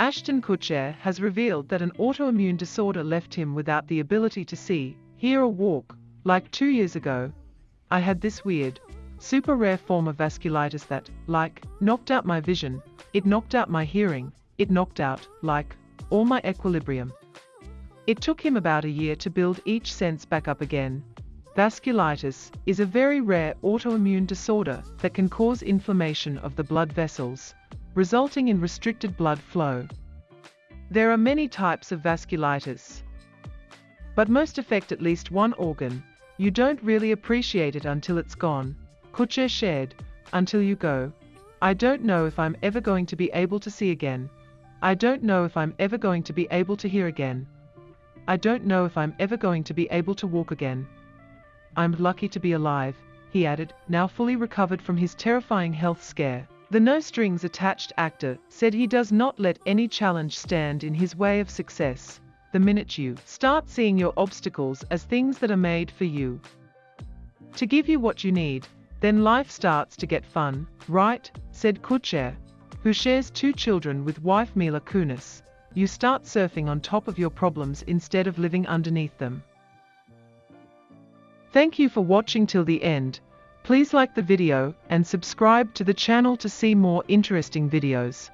Ashton Kutcher has revealed that an autoimmune disorder left him without the ability to see, hear or walk, like two years ago. I had this weird, super rare form of vasculitis that, like, knocked out my vision, it knocked out my hearing, it knocked out, like, all my equilibrium. It took him about a year to build each sense back up again. Vasculitis is a very rare autoimmune disorder that can cause inflammation of the blood vessels, resulting in restricted blood flow. There are many types of vasculitis, but most affect at least one organ. You don't really appreciate it until it's gone. Kutcher shared, until you go. I don't know if I'm ever going to be able to see again. I don't know if I'm ever going to be able to hear again. I don't know if I'm ever going to be able to walk again. I'm lucky to be alive, he added, now fully recovered from his terrifying health scare. The no strings attached actor said he does not let any challenge stand in his way of success. The minute you start seeing your obstacles as things that are made for you to give you what you need, then life starts to get fun, right? said Kutcher, who shares two children with wife Mila Kunis you start surfing on top of your problems instead of living underneath them. Thank you for watching till the end. Please like the video and subscribe to the channel to see more interesting videos.